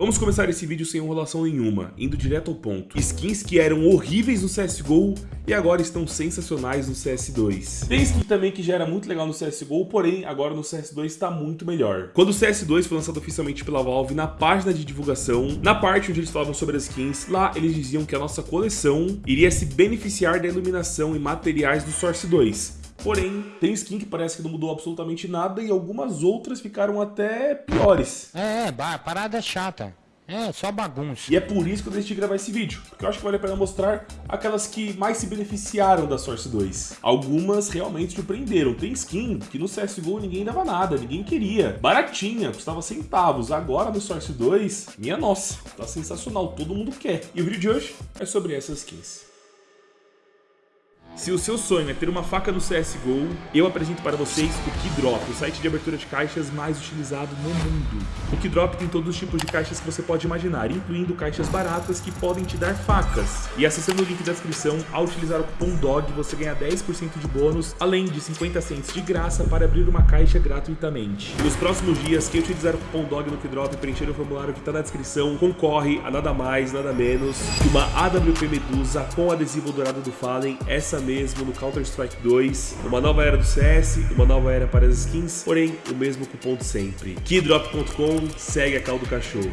Vamos começar esse vídeo sem enrolação nenhuma, indo direto ao ponto. Skins que eram horríveis no CSGO e agora estão sensacionais no CS2. Tem skin também que já era muito legal no CSGO, porém agora no CS2 está muito melhor. Quando o CS2 foi lançado oficialmente pela Valve na página de divulgação, na parte onde eles falavam sobre as skins, lá eles diziam que a nossa coleção iria se beneficiar da iluminação e materiais do Source 2. Porém, tem skin que parece que não mudou absolutamente nada e algumas outras ficaram até piores. É, é, parada chata. É, só bagunça. E é por isso que eu decidi gravar esse vídeo, porque eu acho que vale a pena mostrar aquelas que mais se beneficiaram da Source 2. Algumas realmente surpreenderam. Tem skin que no CSGO ninguém dava nada, ninguém queria. Baratinha, custava centavos. Agora no Source 2, minha nossa, tá sensacional, todo mundo quer. E o vídeo de hoje é sobre essas skins. Se o seu sonho é ter uma faca no CSGO, eu apresento para vocês o Keydrop, o site de abertura de caixas mais utilizado no mundo. O Keydrop tem todos os tipos de caixas que você pode imaginar, incluindo caixas baratas que podem te dar facas. E acessando o link da descrição, ao utilizar o cupom DOG, você ganha 10% de bônus, além de 50 cents de graça para abrir uma caixa gratuitamente. Nos próximos dias, quem utilizar o cupom DOG no Keydrop e preencher o formulário que está na descrição, concorre a nada mais, nada menos que uma AWP Medusa com adesivo dourado do Fallen, essa mesmo no Counter-Strike 2, uma nova era do CS, uma nova era para as skins, porém o mesmo cupom de sempre. Keydrop.com segue a cal do cachorro.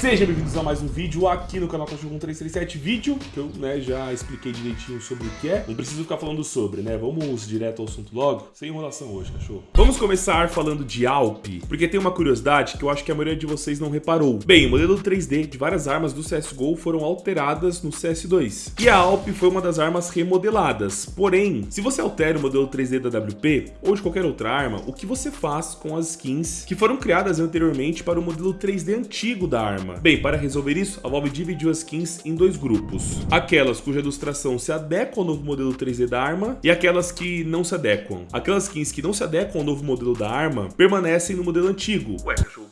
Sejam bem-vindos a mais um vídeo aqui no canal Cachorro 1337 Vídeo que eu né, já expliquei direitinho sobre o que é. Não preciso ficar falando sobre, né? Vamos direto ao assunto logo? Sem enrolação hoje, cachorro. Vamos começar falando de Alp Porque tem uma curiosidade que eu acho que a maioria de vocês não reparou. Bem, o modelo 3D de várias armas do CSGO foram alteradas no CS2 E a Alp foi uma das armas remodeladas. Porém, se você altera o modelo 3D da WP Ou de qualquer outra arma O que você faz com as skins que foram criadas anteriormente para o modelo 3D antigo da arma arma. Bem, para resolver isso, a Valve dividiu as skins em dois grupos. Aquelas cuja ilustração se adequa ao novo modelo 3D da arma e aquelas que não se adequam. Aquelas skins que não se adequam ao novo modelo da arma permanecem no modelo antigo. Ué, cachorro.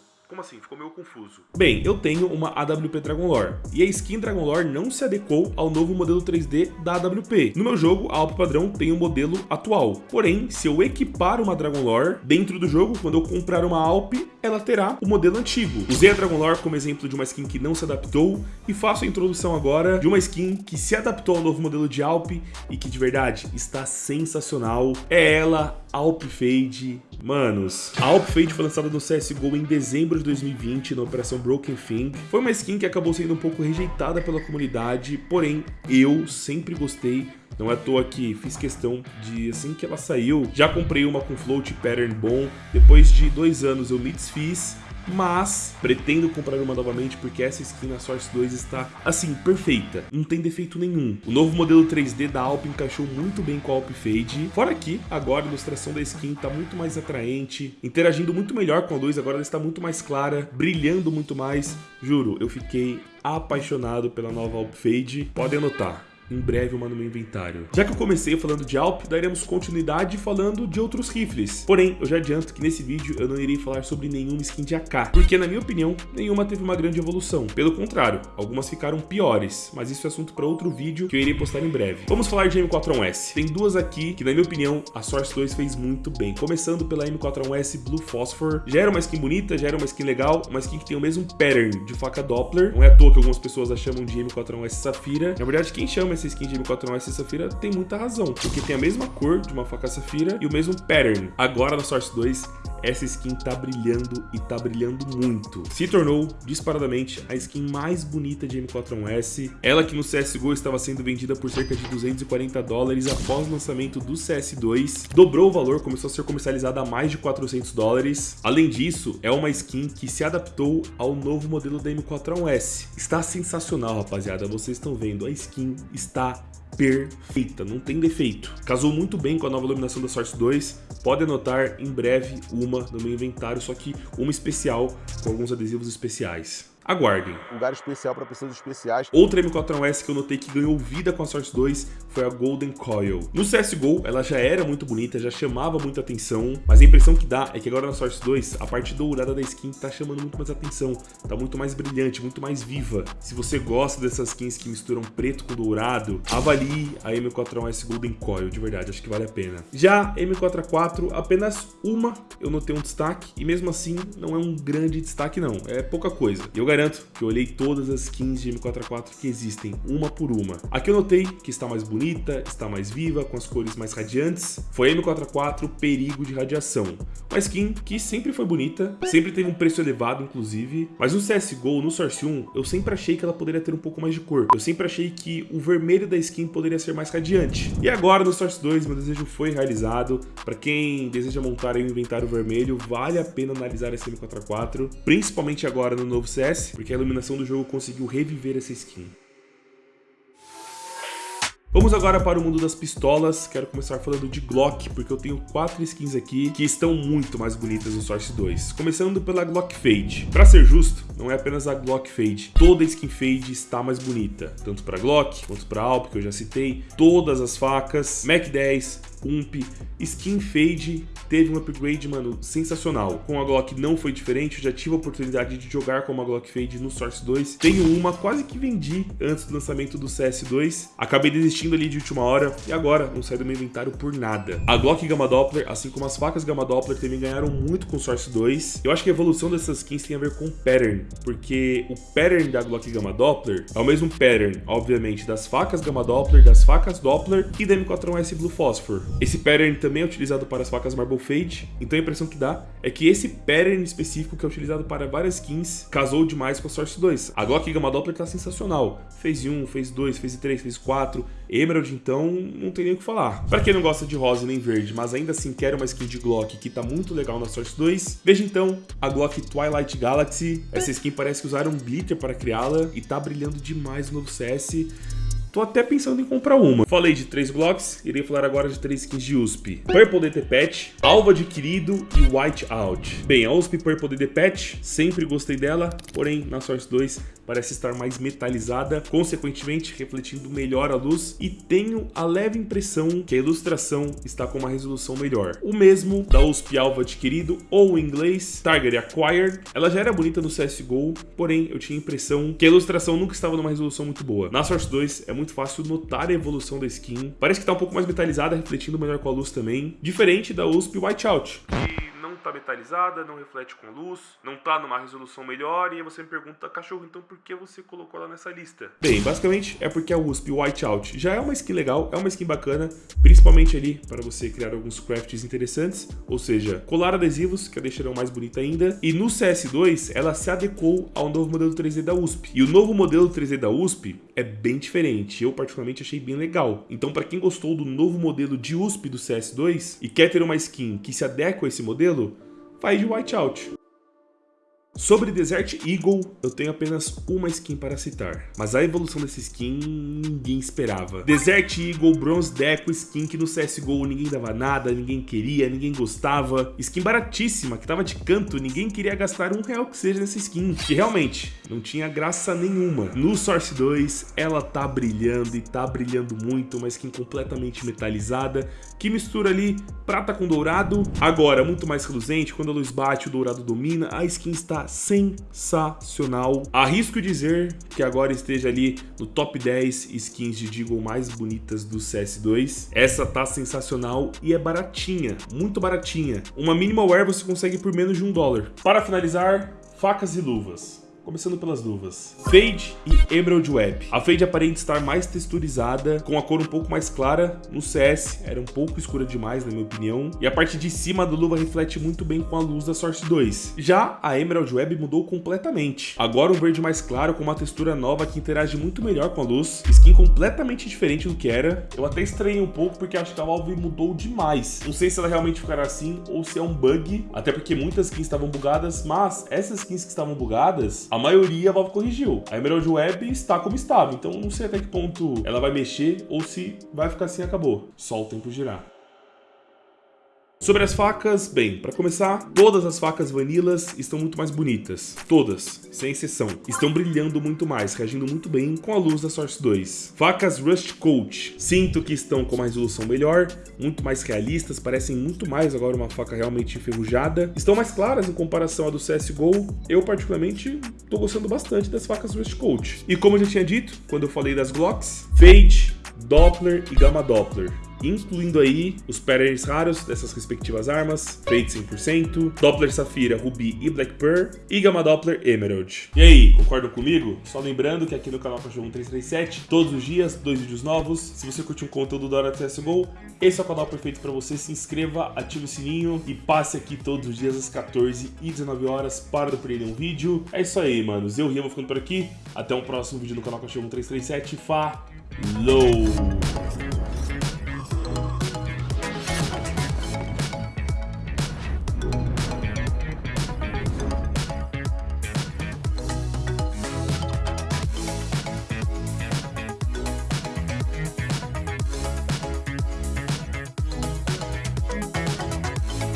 Assim? Ficou meio confuso. Bem, eu tenho uma AWP Dragon Lore, e a skin Dragon Lore não se adequou ao novo modelo 3D da AWP. No meu jogo, a AWP padrão tem o um modelo atual. Porém, se eu equipar uma Dragon Lore dentro do jogo, quando eu comprar uma AWP, ela terá o modelo antigo. Usei a Dragon Lore como exemplo de uma skin que não se adaptou, e faço a introdução agora de uma skin que se adaptou ao novo modelo de AWP e que de verdade está sensacional. É ela, Alp Fade. Manos, a Alp Fade foi lançada no CSGO em dezembro de 2020 na operação Broken Thing. Foi uma skin que acabou sendo um pouco rejeitada pela comunidade, porém eu sempre gostei não é à toa que fiz questão de, assim que ela saiu, já comprei uma com float pattern bom. Depois de dois anos eu me desfiz mas pretendo comprar uma novamente porque essa skin na Source 2 está, assim, perfeita, não tem defeito nenhum. O novo modelo 3D da Alp encaixou muito bem com a Alp Fade, fora que agora a ilustração da skin está muito mais atraente, interagindo muito melhor com a luz, agora ela está muito mais clara, brilhando muito mais, juro, eu fiquei apaixonado pela nova Alp Fade, podem anotar em breve uma no meu inventário. Já que eu comecei falando de Alp, daremos continuidade falando de outros rifles. Porém, eu já adianto que nesse vídeo eu não irei falar sobre nenhuma skin de AK, porque na minha opinião, nenhuma teve uma grande evolução. Pelo contrário, algumas ficaram piores, mas isso é assunto para outro vídeo que eu irei postar em breve. Vamos falar de M41S. Tem duas aqui que, na minha opinião, a Source 2 fez muito bem. Começando pela M41S Blue Phosphor. Já era uma skin bonita, já era uma skin legal, uma skin que tem o mesmo pattern de faca Doppler. Não é à toa que algumas pessoas a chamam de M41S Safira. Na verdade, quem chama essa skin de M41S Safira tem muita razão, porque tem a mesma cor de uma faca Safira e o mesmo pattern. Agora na Source 2, essa skin tá brilhando e tá brilhando muito. Se tornou, disparadamente, a skin mais bonita de M41S. Ela que no CSGO estava sendo vendida por cerca de 240 dólares após o lançamento do CS2. Dobrou o valor, começou a ser comercializada a mais de 400 dólares. Além disso, é uma skin que se adaptou ao novo modelo da M41S. Está sensacional, rapaziada. Vocês estão vendo, a skin está perfeita, não tem defeito. Casou muito bem com a nova iluminação da Source 2, pode anotar em breve uma no meu inventário, só que uma especial com alguns adesivos especiais. Aguardem. Lugar especial para pessoas especiais. Outra M4A1S que eu notei que ganhou vida com a Source 2 foi a Golden Coil. No CSGO, ela já era muito bonita, já chamava muita atenção, mas a impressão que dá é que agora na Source 2, a parte dourada da skin tá chamando muito mais atenção, tá muito mais brilhante, muito mais viva. Se você gosta dessas skins que misturam preto com dourado, avalie a M4A1S Golden Coil, de verdade, acho que vale a pena. Já M4A4, apenas uma eu notei um destaque, e mesmo assim não é um grande destaque não, é pouca coisa. Eu garanto que eu olhei todas as skins de M4A4 que existem, uma por uma. Aqui eu notei que está mais bonita, está mais viva, com as cores mais radiantes. Foi a M4A4 Perigo de Radiação. Uma skin que sempre foi bonita, sempre teve um preço elevado, inclusive. Mas no CSGO, no Source 1, eu sempre achei que ela poderia ter um pouco mais de cor. Eu sempre achei que o vermelho da skin poderia ser mais radiante. E agora no Source 2, meu desejo foi realizado. Para quem deseja montar um inventário vermelho, vale a pena analisar esse M4A4, principalmente agora no novo CS, porque a iluminação do jogo conseguiu reviver essa skin. Vamos agora para o mundo das pistolas, quero começar falando de Glock, porque eu tenho quatro skins aqui que estão muito mais bonitas no Source 2. Começando pela Glock Fade. Para ser justo, não é apenas a Glock Fade, toda skin Fade está mais bonita, tanto para Glock quanto para Alp, que eu já citei, todas as facas, Mac 10, Ump, Skin Fade teve um upgrade, mano, sensacional. Com a Glock não foi diferente, eu já tive a oportunidade de jogar com uma Glock Fade no Source 2. Tenho uma, quase que vendi antes do lançamento do CS2. Acabei desistindo ali de última hora e agora não sai do meu inventário por nada. A Glock Gamma Doppler, assim como as facas Gamma Doppler, também ganharam muito com Source 2. Eu acho que a evolução dessas skins tem a ver com o pattern, porque o pattern da Glock Gamma Doppler é o mesmo pattern, obviamente, das facas Gamma Doppler, das facas Doppler e da M41S Blue Phosphor. Esse pattern também é utilizado para as facas Marble Fade, então a impressão que dá é que esse pattern específico que é utilizado para várias skins casou demais com a Source 2. A Glock Gamma Doppler tá sensacional. Phase 1, Phase 2, Phase 3, Phase 4, Emerald então não tem nem o que falar. Para quem não gosta de rosa nem verde, mas ainda assim quer uma skin de Glock que tá muito legal na Source 2, veja então a Glock Twilight Galaxy. Essa skin parece que usaram um glitter para criá-la e tá brilhando demais no novo CS. Tô até pensando em comprar uma. Falei de três blocos, irei falar agora de três skins de USP. Purple DT Patch, Alvo Adquirido e White Out. Bem, a USP Purple DT Patch, sempre gostei dela, porém na Source 2 parece estar mais metalizada, consequentemente refletindo melhor a luz e tenho a leve impressão que a ilustração está com uma resolução melhor. O mesmo da USP Alvo Adquirido ou em inglês Target Acquired. Ela já era bonita no CSGO, porém eu tinha a impressão que a ilustração nunca estava numa resolução muito boa. Na Source 2 é muito fácil notar a evolução da skin. Parece que está um pouco mais metalizada, refletindo melhor com a luz também. Diferente da USP Whiteout, que não tá metalizada, não reflete com luz, não tá numa resolução melhor, e você me pergunta, cachorro, então por que você colocou ela nessa lista? Bem, basicamente é porque a USP Whiteout já é uma skin legal, é uma skin bacana, principalmente ali para você criar alguns crafts interessantes, ou seja, colar adesivos, que a deixarão mais bonita ainda, e no CS2 ela se adequou ao novo modelo 3D da USP. E o novo modelo 3D da USP é bem diferente, eu particularmente achei bem legal. Então para quem gostou do novo modelo de USP do CS2 e quer ter uma skin que se adequa a esse modelo, faz de whiteout. Sobre Desert Eagle, eu tenho apenas uma skin para citar, mas a evolução dessa skin ninguém esperava. Desert Eagle Bronze Deco skin que no CSGO ninguém dava nada, ninguém queria, ninguém gostava. Skin baratíssima, que tava de canto, ninguém queria gastar um real que seja nessa skin, que realmente não tinha graça nenhuma. No Source 2, ela tá brilhando e tá brilhando muito, uma skin completamente metalizada, que mistura ali prata com dourado. Agora, muito mais reluzente, quando a luz bate, o dourado domina, a skin está sensacional. Arrisco dizer que agora esteja ali no top 10 skins de Deagle mais bonitas do CS2. Essa tá sensacional e é baratinha, muito baratinha. Uma minimal wear você consegue por menos de um dólar. Para finalizar, facas e luvas. Começando pelas luvas. Fade e Emerald Web. A Fade aparenta estar mais texturizada, com a cor um pouco mais clara. No CS era um pouco escura demais, na minha opinião. E a parte de cima da luva reflete muito bem com a luz da Source 2. Já a Emerald Web mudou completamente. Agora um verde mais claro, com uma textura nova que interage muito melhor com a luz. Skin completamente diferente do que era. Eu até estranhei um pouco porque acho que a Valve mudou demais. Não sei se ela realmente ficará assim ou se é um bug, até porque muitas skins estavam bugadas, mas essas skins que estavam bugadas, a maioria a Valve corrigiu. A Emerald Web está como estava, então não sei até que ponto ela vai mexer ou se vai ficar assim acabou. Só o tempo girar. Sobre as facas, bem, para começar, todas as facas vanilas estão muito mais bonitas. Todas, sem exceção. Estão brilhando muito mais, reagindo muito bem com a luz da Source 2. Facas Rust Coat. Sinto que estão com uma resolução melhor, muito mais realistas, parecem muito mais agora uma faca realmente enferrujada. Estão mais claras em comparação à do CSGO. Eu, particularmente, tô gostando bastante das facas Rust Coat. E como eu já tinha dito, quando eu falei das Glocks, Fade, Doppler e Gamma Doppler incluindo aí os patterns raros dessas respectivas armas, Fade 100%, Doppler Safira, Ruby e Black Pearl e Gamma Doppler Emerald. E aí, concordam comigo? Só lembrando que aqui no canal Cachorro 1337, todos os dias, dois vídeos novos. Se você curte um conteúdo da hora do CSGO, esse é o canal perfeito para você. Se inscreva, ative o sininho e passe aqui todos os dias às 14 e 19 horas para não perder um vídeo. É isso aí, manos. Eu, Ria, vou ficando por aqui. Até um próximo vídeo no canal Cachorro 1337. Falou!